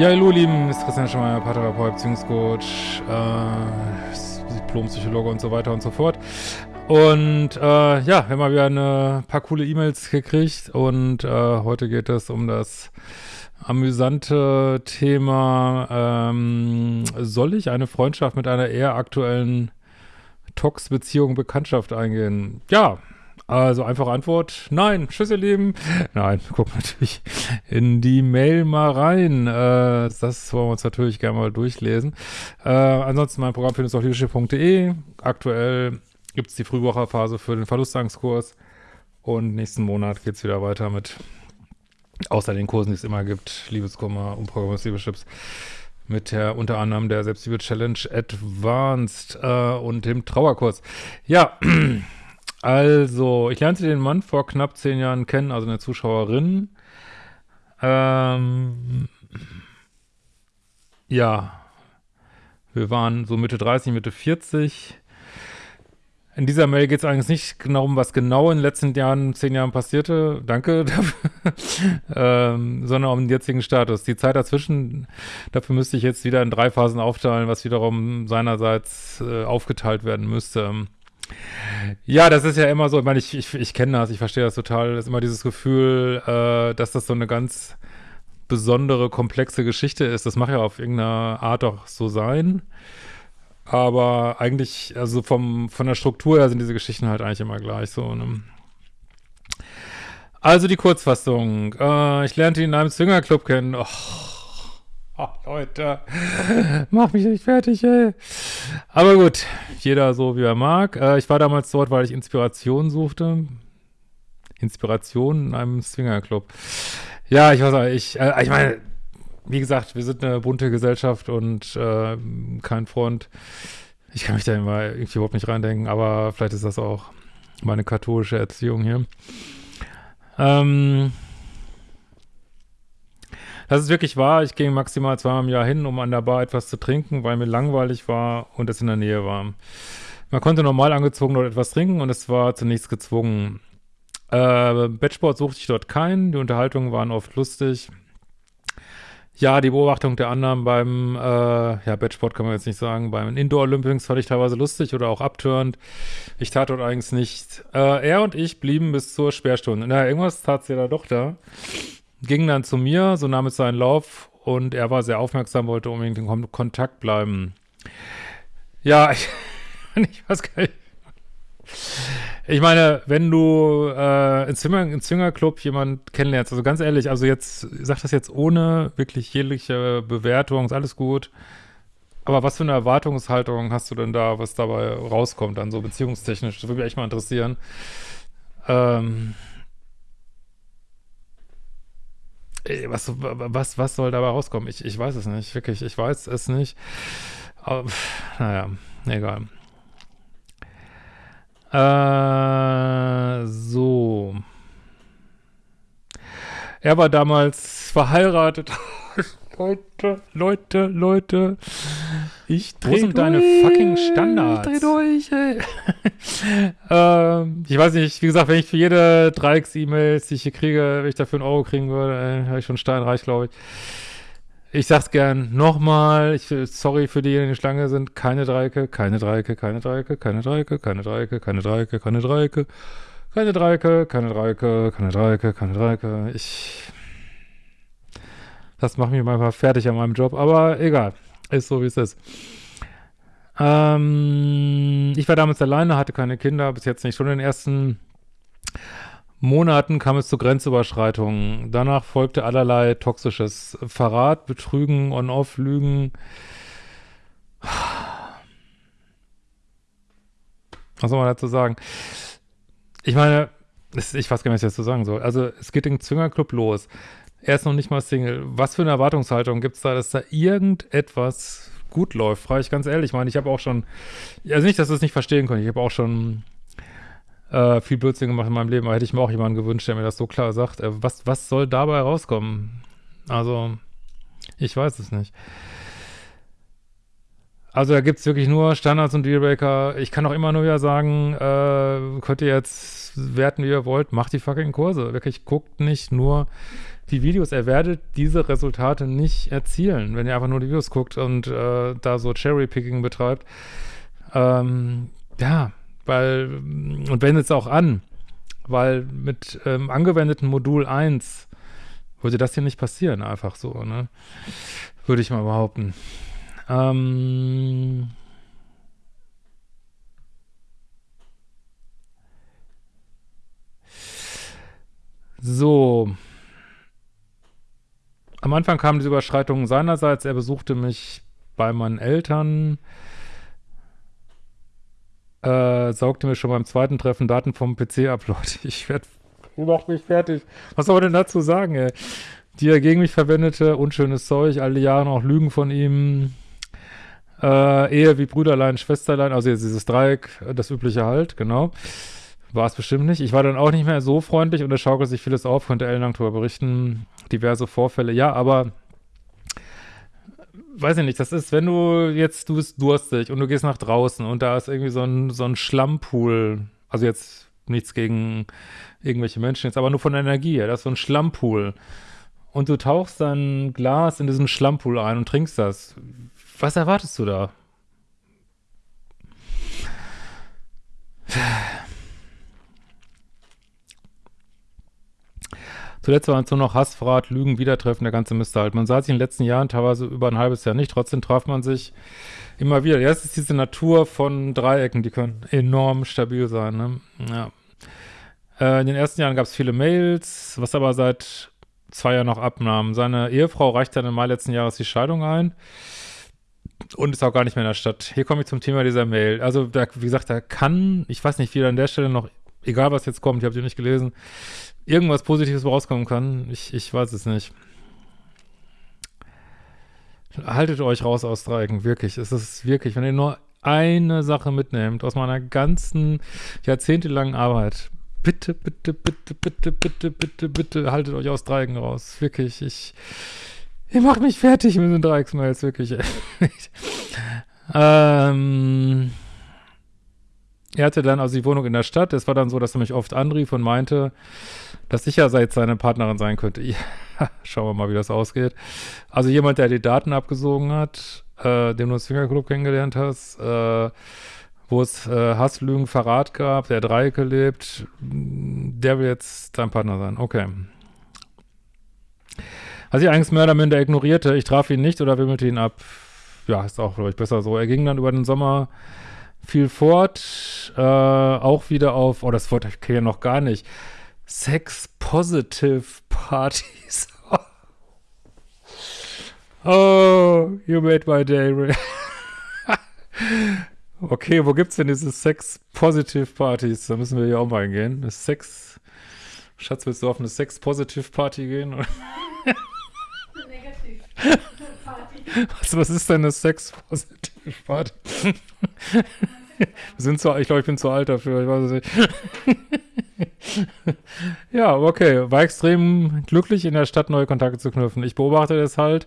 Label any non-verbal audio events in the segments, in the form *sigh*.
Ja, hallo, lieben, ist Christian Schmeier, Paartherapeut, Beziehungscoach, äh, Diplompsychologe und so weiter und so fort. Und äh, ja, wir haben mal wieder ein paar coole E-Mails gekriegt und äh, heute geht es um das amüsante Thema, ähm, soll ich eine Freundschaft mit einer eher aktuellen Tox-Beziehung, Bekanntschaft eingehen? Ja, also einfache Antwort, nein, tschüss ihr Lieben. Nein, guck natürlich in die Mail mal rein. Äh, das wollen wir uns natürlich gerne mal durchlesen. Äh, ansonsten mein Programm findest du auf leadership.de. Aktuell gibt es die Frühwocherphase für den Verlustangstkurs und nächsten Monat geht es wieder weiter mit, außer den Kursen, die es immer gibt, Liebeskummer, Umprogrammierungsleaderships mit der unter anderem der Selbstliebe Challenge Advanced äh, und dem Trauerkurs. Ja, *clears throat* Also, ich lernte den Mann vor knapp zehn Jahren kennen, also eine Zuschauerin. Ähm, ja, wir waren so Mitte 30, Mitte 40. In dieser Mail geht es eigentlich nicht genau um, was genau in den letzten Jahren, zehn Jahren passierte, danke *laughs* dafür, ähm, sondern um den jetzigen Status. Die Zeit dazwischen, dafür müsste ich jetzt wieder in drei Phasen aufteilen, was wiederum seinerseits äh, aufgeteilt werden müsste. Ja, das ist ja immer so, ich meine, ich, ich, ich kenne das, ich verstehe das total, das ist immer dieses Gefühl, äh, dass das so eine ganz besondere, komplexe Geschichte ist. Das mag ja auf irgendeine Art auch so sein. Aber eigentlich, also vom, von der Struktur her sind diese Geschichten halt eigentlich immer gleich so. Ne? Also die Kurzfassung. Äh, ich lernte ihn in einem Swingerclub kennen. Oh, *laughs* Leute, mach mich nicht fertig, ey. Aber gut, jeder so, wie er mag. Äh, ich war damals dort, weil ich Inspiration suchte. Inspiration in einem Swingerclub. Ja, ich weiß ich, äh, ich meine, wie gesagt, wir sind eine bunte Gesellschaft und äh, kein Freund. Ich kann mich da immer irgendwie überhaupt nicht reindenken, aber vielleicht ist das auch meine katholische Erziehung hier. Ähm, das ist wirklich wahr. Ich ging maximal zweimal im Jahr hin, um an der Bar etwas zu trinken, weil mir langweilig war und es in der Nähe war. Man konnte normal angezogen dort etwas trinken und es war zunächst gezwungen. Äh, Bettsport suchte ich dort keinen. Die Unterhaltungen waren oft lustig. Ja, die Beobachtung der anderen beim, äh, ja, Bettsport kann man jetzt nicht sagen, beim Indoor Olympics fand ich teilweise lustig oder auch abtörend. Ich tat dort eigentlich nicht. Äh, er und ich blieben bis zur Sperrstunde. Na, irgendwas tat sie da doch da ging dann zu mir, so nahm es seinen Lauf und er war sehr aufmerksam, wollte unbedingt in Kon Kontakt bleiben. Ja, *laughs* ich, ich weiß gar nicht. Ich meine, wenn du äh, in Zimmer, in Zwingerclub jemand kennenlernst, also ganz ehrlich, also jetzt, ich sag das jetzt ohne wirklich jegliche Bewertung, ist alles gut. Aber was für eine Erwartungshaltung hast du denn da, was dabei rauskommt, dann so beziehungstechnisch? Das würde mich echt mal interessieren. Ähm, was, was, was soll dabei rauskommen? Ich, ich weiß es nicht, wirklich, ich weiß es nicht. Aber, naja, egal. Äh, so. Er war damals verheiratet. *laughs* Leute, Leute, Leute. Ich dreh Wo sind durch, deine fucking Standards? Ich dreh durch, ey. ähm, ich weiß nicht, wie gesagt, wenn ich für jede Dreiecks-E-Mails, die ich hier kriege, wenn ich dafür einen Euro kriegen würde, äh, habe ich schon steinreich, glaube ich. Ich sag's gern nochmal, ich, sorry für diejenigen, die in Schlange sind, keine Dreiecke, keine Dreiecke, keine Dreiecke, keine Dreiecke, keine Dreiecke, keine Dreiecke, keine Dreiecke, keine Dreiecke, keine Dreiecke, keine Dreiecke, keine Dreiecke. Ich, das macht mich manchmal fertig an meinem Job, aber egal. Ist so, wie es ist. Ähm, ich war damals alleine, hatte keine Kinder, bis jetzt nicht. Schon in den ersten Monaten kam es zu Grenzüberschreitungen. Danach folgte allerlei toxisches Verrat, Betrügen, On-Off, Lügen. Was soll man dazu sagen? Ich meine, ich weiß gar nicht, was ich dazu sagen soll. Also, es geht den Zwingerclub los. Er ist noch nicht mal Single. Was für eine Erwartungshaltung gibt es da, dass da irgendetwas gut läuft? Frage ich ganz ehrlich. Ich meine, ich habe auch schon, also nicht, dass du es nicht verstehen konnte, ich habe auch schon äh, viel Blödsinn gemacht in meinem Leben, aber hätte ich mir auch jemanden gewünscht, der mir das so klar sagt. Äh, was, was soll dabei rauskommen? Also, ich weiß es nicht. Also da gibt es wirklich nur Standards und Dealbreaker. Ich kann auch immer nur ja sagen, äh, könnt ihr jetzt auswerten, wie ihr wollt, macht die fucking Kurse. Wirklich, guckt nicht nur die Videos. Ihr werdet diese Resultate nicht erzielen, wenn ihr einfach nur die Videos guckt und äh, da so Cherry-Picking betreibt. Ähm, ja, weil, und wendet es auch an, weil mit ähm, angewendeten Modul 1 würde das hier nicht passieren, einfach so, ne? Würde ich mal behaupten. Ähm, so. Am Anfang kamen diese Überschreitungen seinerseits. Er besuchte mich bei meinen Eltern, äh, saugte mir schon beim zweiten Treffen Daten vom PC ab. *laughs* Leute, ich werde, macht mich fertig. Was soll man denn dazu sagen, ey? Die er gegen mich verwendete, unschönes Zeug, all die Jahre noch Lügen von ihm, äh, Ehe wie Brüderlein, Schwesterlein, also dieses Dreieck, das übliche halt, genau. War es bestimmt nicht. Ich war dann auch nicht mehr so freundlich und es schaukelt sich vieles auf, konnte ellenlang darüber berichten. Diverse Vorfälle, ja, aber weiß ich nicht, das ist, wenn du jetzt, du bist durstig und du gehst nach draußen und da ist irgendwie so ein, so ein Schlammpool, also jetzt nichts gegen irgendwelche Menschen, jetzt aber nur von der Energie, ja, das ist so ein Schlammpool. Und du tauchst dein Glas in diesen Schlammpool ein und trinkst das. Was erwartest du da? Zuletzt waren es nur noch Hassverrat, Lügen, Wiedertreffen, der ganze Mist halt. Man sah sich in den letzten Jahren teilweise über ein halbes Jahr nicht, trotzdem traf man sich immer wieder. Ja, ist diese Natur von Dreiecken, die können enorm stabil sein, ne? Ja. Äh, in den ersten Jahren gab es viele Mails, was aber seit zwei Jahren noch abnahm. Seine Ehefrau reichte dann im Mai letzten Jahres die Scheidung ein und ist auch gar nicht mehr in der Stadt. Hier komme ich zum Thema dieser Mail. Also, da, wie gesagt, da kann, ich weiß nicht, wie er an der Stelle noch, egal was jetzt kommt, ich habe sie nicht gelesen, irgendwas Positives rauskommen kann. Ich, ich weiß es nicht. Haltet euch raus aus Dreiecken, wirklich. Es ist wirklich, wenn ihr nur eine Sache mitnehmt aus meiner ganzen jahrzehntelangen Arbeit, bitte, bitte, bitte, bitte, bitte, bitte, bitte, haltet euch aus Dreiecken raus. Wirklich, ich, ihr macht mich fertig mit den Dreiecksmails, wirklich. *laughs* ähm, er hatte dann also die Wohnung in der Stadt. Es war dann so, dass er mich oft anrief und meinte, dass ich ja seit seine Partnerin sein könnte. *laughs* Ja, schauen wir mal, wie das ausgeht. Also jemand, der die Daten abgesogen hat, äh, den du im Swingerclub kennengelernt hast, äh, wo es äh, Hasslügen, Verrat gab, der Dreiecke lebt, der will jetzt dein Partner sein. Okay. Als ich eigentlich mehr minder ignorierte, ich traf ihn nicht oder wimmelte ihn ab. Ja, ist auch, glaube ich, besser so. Er ging dann über den Sommer viel fort, äh, auch wieder auf, oh, das Wort ich kenne ja noch gar nicht, Sex-Positive Parties. *laughs* oh, you made my day. *laughs* okay, wo gibt's denn diese Sex-Positive Partys? Da müssen wir hier auch mal hingehen. Eine Sex, Schatz, willst du auf eine Sex-Positive Party gehen? *laughs* Negativ. Was, was ist denn eine Sex-Positive Party? sind zu, ich glaube, ich bin zu alt dafür, ich weiß es nicht. ja, okay. War extrem glücklich, in der Stadt neue Kontakte zu knüpfen. Ich beobachte das halt.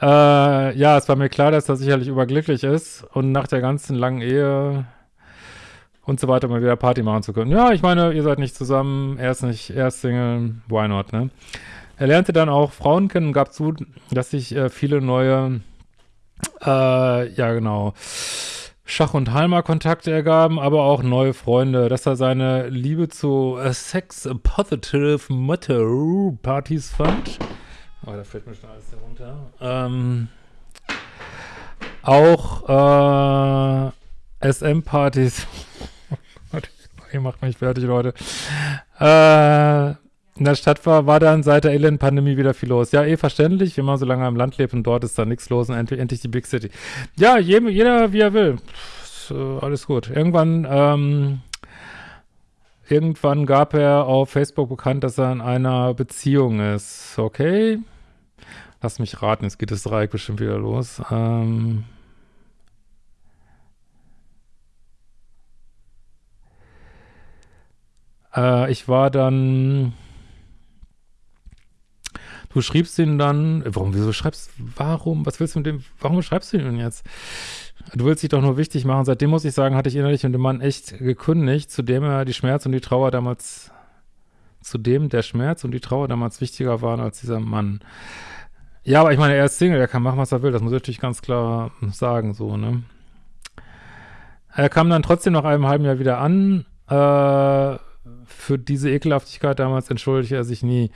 Äh, ja, es war mir klar, dass er sicherlich überglücklich ist und nach der ganzen langen Ehe und so weiter mal wieder Party machen zu können. Ja, ich meine, ihr seid nicht zusammen, er ist nicht, er ist Single, why not, ne? Er lernte dann auch Frauen kennen und gab zu, dass sich äh, viele neue, äh, ja genau, Schach- und Halma-Kontakte ergaben, aber auch neue Freunde, dass er seine Liebe zu äh, Sex-Positive Matter-Partys fand. Oh, da fällt mir schon alles herunter. Ähm, auch äh, SM-Partys. *laughs* Ihr macht mich fertig, Leute. Äh, in der Stadt war, war dann seit der Elend-Pandemie wieder viel los. Ja, eh verständlich, wenn man so lange am Land lebt und dort ist da nichts los und endlich, endlich die Big City. Ja, jeder, jeder wie er will. Pff, alles gut. Irgendwann, ähm, irgendwann gab er auf Facebook bekannt, dass er in einer Beziehung ist. Okay. Lass mich raten, jetzt geht das Dreieck bestimmt wieder los. Ähm, äh, ich war dann Du schriebst ihn dann, warum, wieso schreibst, warum, was willst du mit dem, warum schreibst du ihn jetzt? Du willst dich doch nur wichtig machen. Seitdem muss ich sagen, hatte ich innerlich mit dem Mann echt gekündigt, zu dem er die Schmerz und die Trauer damals, zu dem der Schmerz und die Trauer damals wichtiger waren als dieser Mann. Ja, aber ich meine, er ist Single, er kann machen, was er will. Das muss ich natürlich ganz klar sagen, so, ne? Er kam dann trotzdem nach einem halben Jahr wieder an. Äh, für diese Ekelhaftigkeit damals entschuldigte er sich nie.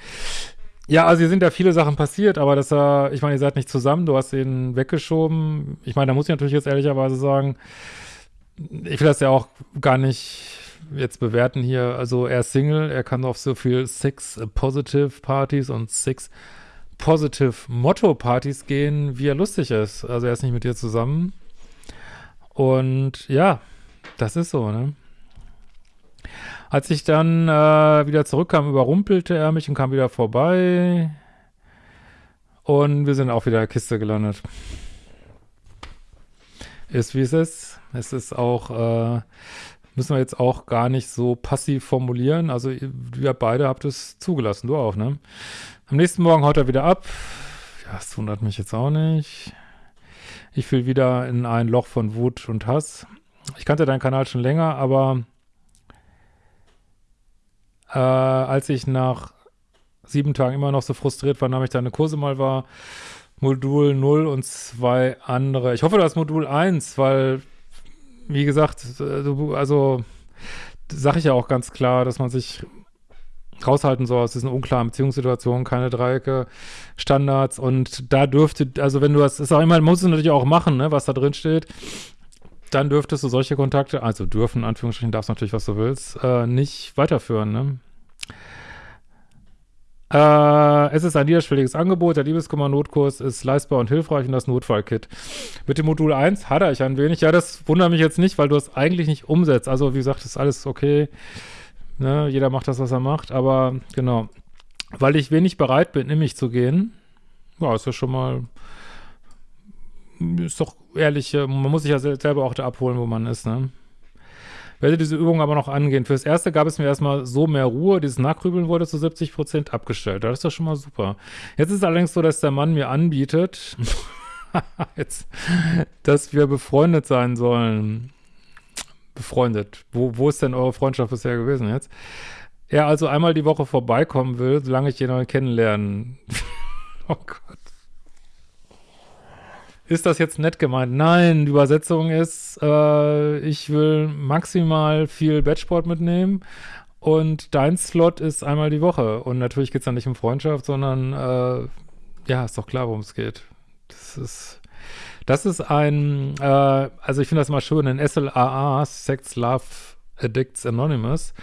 Ja, also hier sind ja viele Sachen passiert, aber dass er, ich meine, ihr seid nicht zusammen, du hast ihn weggeschoben. Ich meine, da muss ich natürlich jetzt ehrlicherweise sagen, ich will das ja auch gar nicht jetzt bewerten hier. Also er ist Single, er kann auf so viel Six Positive Partys und Six Positive Motto Partys gehen, wie er lustig ist. Also er ist nicht mit dir zusammen. Und ja, das ist so, ne? Als ich dann äh, wieder zurückkam, überrumpelte er mich und kam wieder vorbei. Und wir sind auch wieder in der Kiste gelandet. Ist wie es ist. Es ist auch, äh, müssen wir jetzt auch gar nicht so passiv formulieren. Also ihr beide habt es zugelassen, du auch, ne? Am nächsten Morgen haut er wieder ab. Ja, das wundert mich jetzt auch nicht. Ich fiel wieder in ein Loch von Wut und Hass. Ich kannte deinen Kanal schon länger, aber äh, als ich nach sieben Tagen immer noch so frustriert war, nahm ich deine Kurse mal wahr. Modul 0 und zwei andere. Ich hoffe, das Modul 1, weil, wie gesagt, also sage ich ja auch ganz klar, dass man sich raushalten soll aus diesen unklaren Beziehungssituationen, keine Dreiecke, Standards und da dürfte, also wenn du das, ist auch immer, musst du natürlich auch machen, ne, was da drin steht, dann dürftest du solche Kontakte, also dürfen, in Anführungsstrichen, darfst natürlich, was du willst, äh, nicht weiterführen, ne? Äh, es ist ein niederschwelliges Angebot. Der Liebeskummer-Notkurs ist leistbar und hilfreich und das Notfallkit. Mit dem Modul 1 hadere ich ein wenig. Ja, das wundert mich jetzt nicht, weil du es eigentlich nicht umsetzt. Also, wie gesagt, ist alles okay. Ne? Jeder macht das, was er macht. Aber genau, weil ich wenig bereit bin, in mich zu gehen, ja, ist ja schon mal ist doch ehrlich, man muss sich ja selber auch da abholen, wo man ist, ne? Werde diese Übung aber noch angehen. Fürs Erste gab es mir erstmal so mehr Ruhe. Dieses Nachgrübeln wurde zu 70 Prozent abgestellt. Das ist doch schon mal super. Jetzt ist es allerdings so, dass der Mann mir anbietet, *laughs* jetzt, dass wir befreundet sein sollen. Befreundet. Wo, wo ist denn eure Freundschaft bisher gewesen jetzt? Er also einmal die Woche vorbeikommen will, solange ich jemanden kennenlernen. *laughs* oh Gott. Ist das jetzt nett gemeint? Nein, die Übersetzung ist, äh, ich will maximal viel Batchport mitnehmen und dein Slot ist einmal die Woche. Und natürlich geht es dann nicht um Freundschaft, sondern äh, ja, ist doch klar, worum es geht. Das ist, das ist ein, äh, also ich finde das mal schön, in SLAA, Sex, Love, Addicts Anonymous,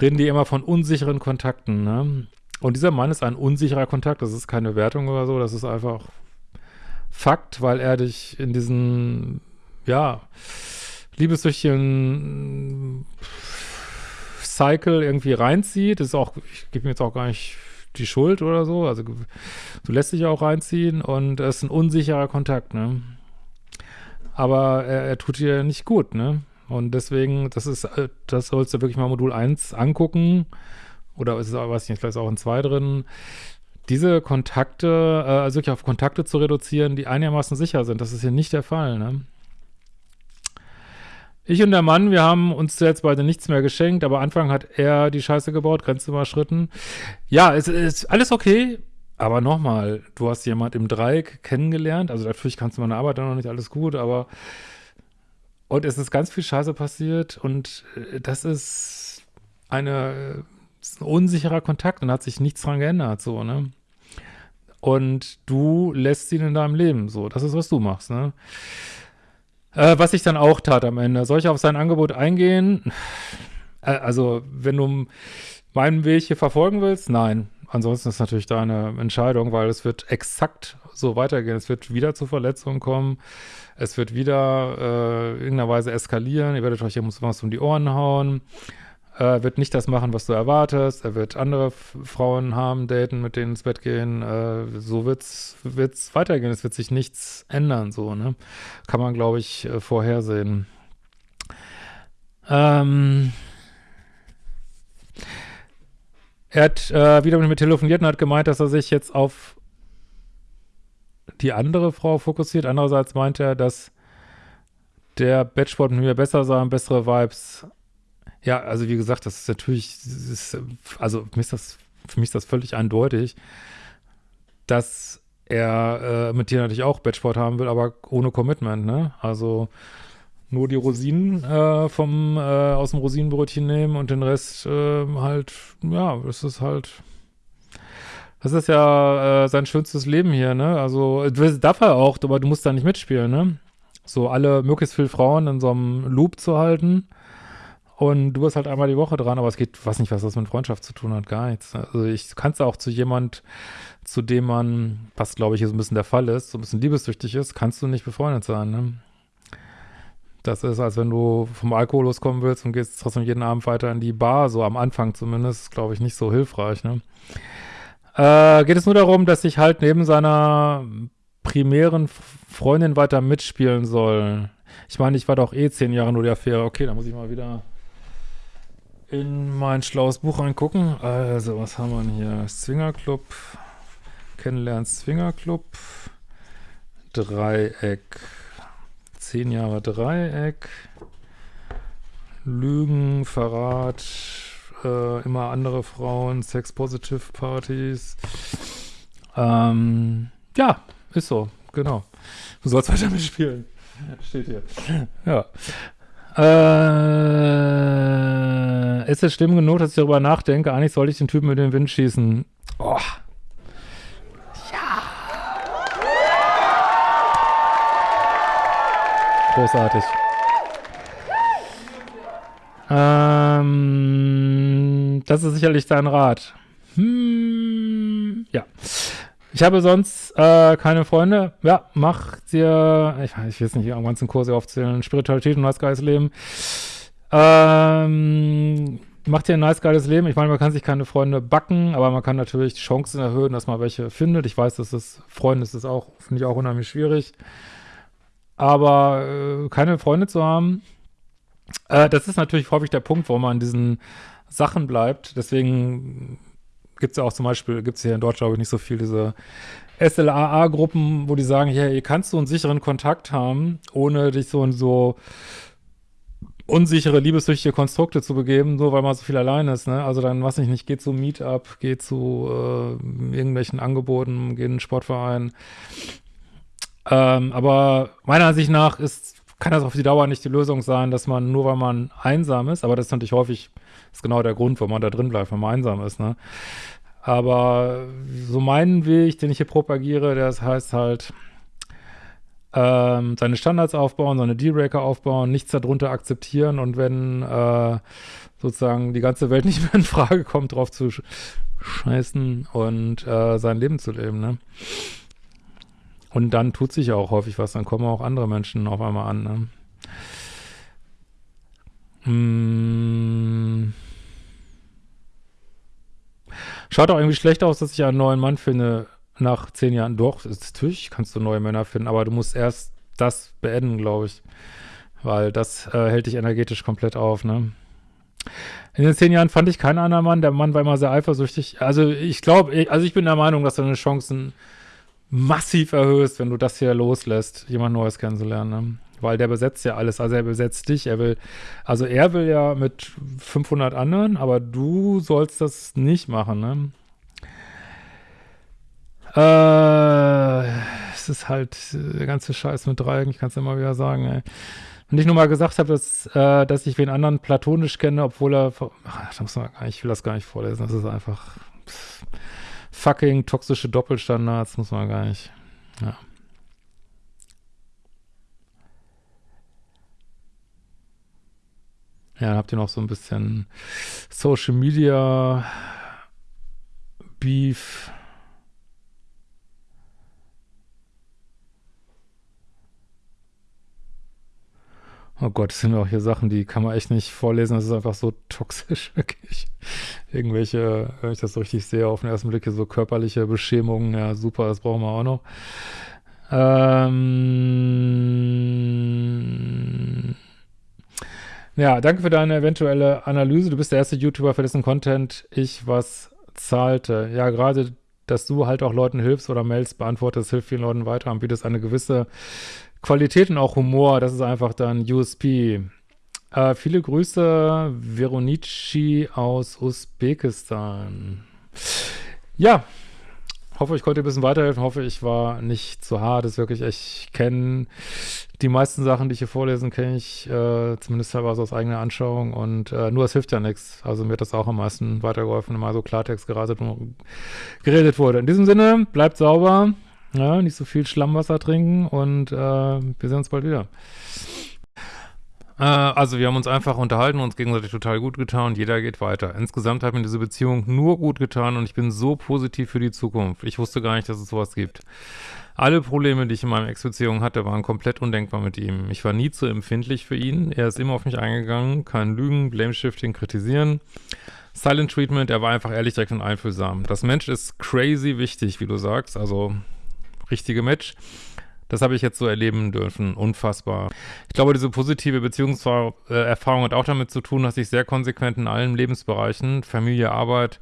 reden die immer von unsicheren Kontakten, ne? Und dieser Mann ist ein unsicherer Kontakt, das ist keine Wertung oder so, das ist einfach Fakt, weil er dich in diesen, ja, liebessüchtigen Cycle irgendwie reinzieht. Das ist auch, ich gebe mir jetzt auch gar nicht die Schuld oder so. Also du lässt dich auch reinziehen und es ist ein unsicherer Kontakt, ne? Aber er, er tut dir nicht gut, ne? Und deswegen, das ist, das sollst du wirklich mal Modul 1 angucken. Oder ist es, weiß ich nicht, vielleicht ist auch in 2 drin diese Kontakte, äh, also wirklich auf Kontakte zu reduzieren, die einigermaßen sicher sind. Das ist hier nicht der Fall, ne? Ich und der Mann, wir haben uns jetzt beide nichts mehr geschenkt, aber Anfang hat er die Scheiße gebaut, Grenze überschritten. Ja, es ist alles okay, aber nochmal, du hast jemand im Dreieck kennengelernt, also natürlich kannst du meine Arbeit dann noch nicht alles gut, aber und es ist ganz viel Scheiße passiert und äh, das ist eine, ist ein unsicherer Kontakt und hat sich nichts dran geändert, so, ne? Und du lässt ihn in deinem Leben. So, das ist, was du machst, ne? Äh, was ich dann auch tat am Ende. Soll ich auf sein Angebot eingehen? Äh, also, wenn du meinen Weg hier verfolgen willst, nein. Ansonsten ist natürlich deine Entscheidung, weil es wird exakt so weitergehen. Es wird wieder zu Verletzungen kommen. Es wird wieder äh, irgendeiner Weise eskalieren. Ihr werdet euch hier was um die Ohren hauen. Er wird nicht das machen, was du erwartest. Er wird andere Frauen haben, daten, mit denen ins Bett gehen. Äh, so wird's, wird's weitergehen. Es wird sich nichts ändern, so, ne? Kann man, glaube ich, äh, vorhersehen. Ähm, er hat äh, wieder mit mir telefoniert und hat gemeint, dass er sich jetzt auf die andere Frau fokussiert. Andererseits meint er, dass der Batchboard mit mir besser sein, bessere Vibes. Ja, also wie gesagt, das ist natürlich, das ist, also für mich ist das, für mich ist das völlig eindeutig, dass er äh, mit dir natürlich auch Batchboard haben will, aber ohne Commitment, ne? Also nur die Rosinen äh, vom äh, aus dem Rosinenbrötchen nehmen und den Rest äh, halt, ja, das ist halt das ist ja äh, sein schönstes Leben hier, ne? Also, das darf er auch, aber du musst da nicht mitspielen, ne? So alle, möglichst viele Frauen in so einem Loop zu halten. Und du bist halt einmal die Woche dran, aber es geht, weiß nicht, was das mit Freundschaft zu tun hat, gar nichts. Also ich kann es auch zu jemand, zu dem man, was glaube ich hier so ein bisschen der Fall ist, so ein bisschen liebessüchtig ist, kannst du nicht befreundet sein, ne? Das ist, als wenn du vom Alkohol loskommen willst und gehst trotzdem jeden Abend weiter in die Bar, so am Anfang zumindest, glaube ich, nicht so hilfreich, ne? Äh, geht es nur darum, dass ich halt neben seiner primären Freundin weiter mitspielen soll. Ich meine, ich war doch eh zehn Jahre nur die Affäre. Okay, da muss ich mal wieder in mein schlaues Buch reingucken. Also, was haben wir denn hier? Swingerclub. Kennenlernen Swingerclub. Dreieck. Zehn Jahre Dreieck. Lügen, Verrat, äh, immer andere Frauen, Sex-Positive-Partys. Ähm, ja, ist so, genau. Du sollst weiter mitspielen. Steht hier. Ja. Äh, ist es schlimm genug, dass ich darüber nachdenke? Eigentlich sollte ich den Typen mit dem Wind schießen. Oh. Ja. Großartig. Ähm, das ist sicherlich dein Rat. Hm, ja. Ich habe sonst äh, keine Freunde. Ja, mach dir, ich, ich jetzt nicht am ganzen Kurse aufzählen, Spiritualität und nice geiles Leben. Ähm, mach dir ein nice geiles Leben. Ich meine, man kann sich keine Freunde backen, aber man kann natürlich die Chancen erhöhen, dass man welche findet. Ich weiß, dass das Freunde ist auch, finde ich auch unheimlich schwierig. Aber äh, keine Freunde zu haben, äh, das ist natürlich häufig der Punkt, wo man in diesen Sachen bleibt. Deswegen gibt es ja auch zum Beispiel, gibt es hier in Deutschland, glaube ich, nicht so viel diese SLAA-Gruppen, wo die sagen, ja, hier kannst du einen sicheren Kontakt haben, ohne dich so in so unsichere, liebessüchtige Konstrukte zu begeben, nur weil man so viel allein ist, ne? Also dann, was ich nicht, geht zu Meetup, geht zu äh, irgendwelchen Angeboten, geht in einen Sportverein. Ähm, aber meiner Ansicht nach ist kann das auf die Dauer nicht die Lösung sein, dass man nur weil man einsam ist, aber das ist natürlich häufig, ist genau der Grund, warum man da drin bleibt, wenn man einsam ist, ne? Aber so mein Weg, den ich hier propagiere, das heißt halt, ähm, seine Standards aufbauen, seine Dealbreaker aufbauen, nichts darunter akzeptieren und wenn äh, sozusagen die ganze Welt *laughs* nicht mehr in Frage kommt, drauf zu scheißen und äh, sein Leben zu leben, ne? Und dann tut sich ja auch häufig was, dann kommen auch andere Menschen auf einmal an. Ne? Hm. Schaut auch irgendwie schlecht aus, dass ich einen neuen Mann finde nach zehn Jahren. Doch, natürlich kannst du neue Männer finden, aber du musst erst das beenden, glaube ich. Weil das äh, hält dich energetisch komplett auf, ne? In den zehn Jahren fand ich keinen anderen Mann. Der Mann war immer sehr eifersüchtig. Also ich glaube, also ich bin der Meinung, dass deine Chancen massiv erhöhst, wenn du das hier loslässt, jemand Neues kennenzulernen. Ne? Weil der besetzt ja alles. Also er besetzt dich. Er will, also er will ja mit 500 anderen, aber du sollst das nicht machen. Ne? Äh, es ist halt der ganze Scheiß mit Dreiecken, ich kann es immer wieder sagen, ey. Und ich nur mal gesagt habe, dass, äh, dass ich wen anderen platonisch kenne, obwohl er, ach, muss man ich will das gar nicht vorlesen, das ist einfach, pff fucking toxische Doppelstandards, muss man gar nicht. Ja. Ja, dann habt ihr noch so ein bisschen Social Media Beef. Oh Gott, das sind auch hier Sachen, die kann man echt nicht vorlesen. Das ist einfach so toxisch, *laughs* wirklich. Irgendwelche, wenn ich das so richtig sehe, auf den ersten Blick hier so körperliche Beschämungen. Ja, super, das brauchen wir auch noch. Ähm ja, danke für deine eventuelle Analyse. Du bist der erste YouTuber, für dessen Content ich was zahlte. Ja, gerade, dass du halt auch Leuten hilfst oder Mails beantwortest, hilft vielen Leuten weiter und bietest eine gewisse Qualität und auch Humor, das ist einfach dann USP. Äh, viele Grüße, Veronici aus Usbekistan. Ja, hoffe, ich konnte ein bisschen weiterhelfen. Hoffe, ich war nicht zu hart. Das ist wirklich, ich kenne die meisten Sachen, die ich hier vorlesen, kenne ich äh, zumindest teilweise aus eigener Anschauung. Und äh, nur es hilft ja nichts. Also mir hat das auch am meisten weitergeholfen, wenn mal so Klartext geratet geredet wurde. In diesem Sinne, bleibt sauber, ja, nicht so viel Schlammwasser trinken und äh, wir sehen uns bald wieder. Äh, also wir haben uns einfach unterhalten, uns gegenseitig total gut getan und jeder geht weiter. Insgesamt hat mir diese Beziehung nur gut getan und ich bin so positiv für die Zukunft. Ich wusste gar nicht, dass es sowas gibt. Alle Probleme, die ich in meiner Ex-Beziehung hatte, waren komplett undenkbar mit ihm. Ich war nie zu empfindlich für ihn. Er ist immer auf mich eingegangen, kein Lügen, Blame-Shifting, kritisieren. Silent Treatment, er war einfach ehrlich, direkt und einfühlsam. Das Mensch ist crazy wichtig, wie du sagst, also richtige Match. Das habe ich jetzt so erleben dürfen. Unfassbar. Ich glaube, diese positive Beziehungserfahrung hat auch damit zu tun, dass ich sehr konsequent in allen Lebensbereichen, Familie, Arbeit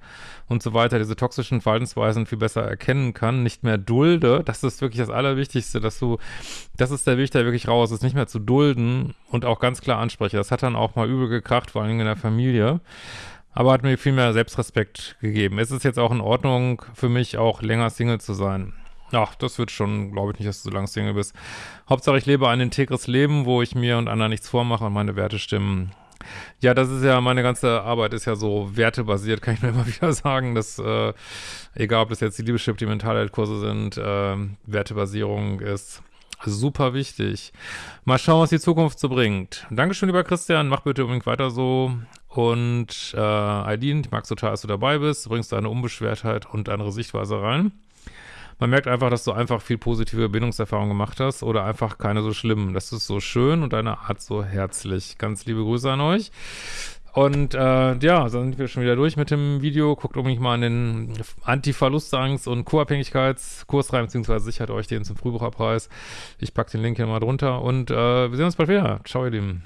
und so weiter, diese toxischen Verhaltensweisen viel besser erkennen kann, nicht mehr dulde. Das ist wirklich das Allerwichtigste, dass du, das ist der Weg, der wirklich raus ist, nicht mehr zu dulden und auch ganz klar anspreche. Das hat dann auch mal übel gekracht, vor allem in der Familie aber hat mir viel mehr Selbstrespekt gegeben. Es ist jetzt auch in Ordnung für mich, auch länger Single zu sein. Ach, das wird schon, glaube ich nicht, dass du so lange Single bist. Hauptsache, ich lebe ein integres Leben, wo ich mir und anderen nichts vormache und meine Werte stimmen. Ja, das ist ja, meine ganze Arbeit ist ja so wertebasiert, *laughs* kann ich nur immer wieder sagen, dass, äh, egal ob das jetzt die Liebeschip, die Mentalheilkurse sind, äh, Wertebasierung ist super wichtig. Mal schauen, was die Zukunft so bringt. Dankeschön, lieber Christian, mach bitte unbedingt weiter so. Und äh, Aidin, ich mag total, dass du dabei bist, du bringst deine Unbeschwertheit und andere Sichtweise rein. Man merkt einfach, dass du einfach viel positive Bindungserfahrungen gemacht hast oder einfach keine so schlimmen. Das ist so schön und deine Art so herzlich. Ganz liebe Grüße an euch. Und äh, ja, dann sind wir schon wieder durch mit dem Video. Guckt unbedingt mal an den Anti-Verlustangst- und Co-Abhängigkeitskurs rein, beziehungsweise sichert euch den zum Frühbucherpreis. Ich packe den Link hier mal drunter und äh, wir sehen uns bald wieder. Ciao, ihr Lieben.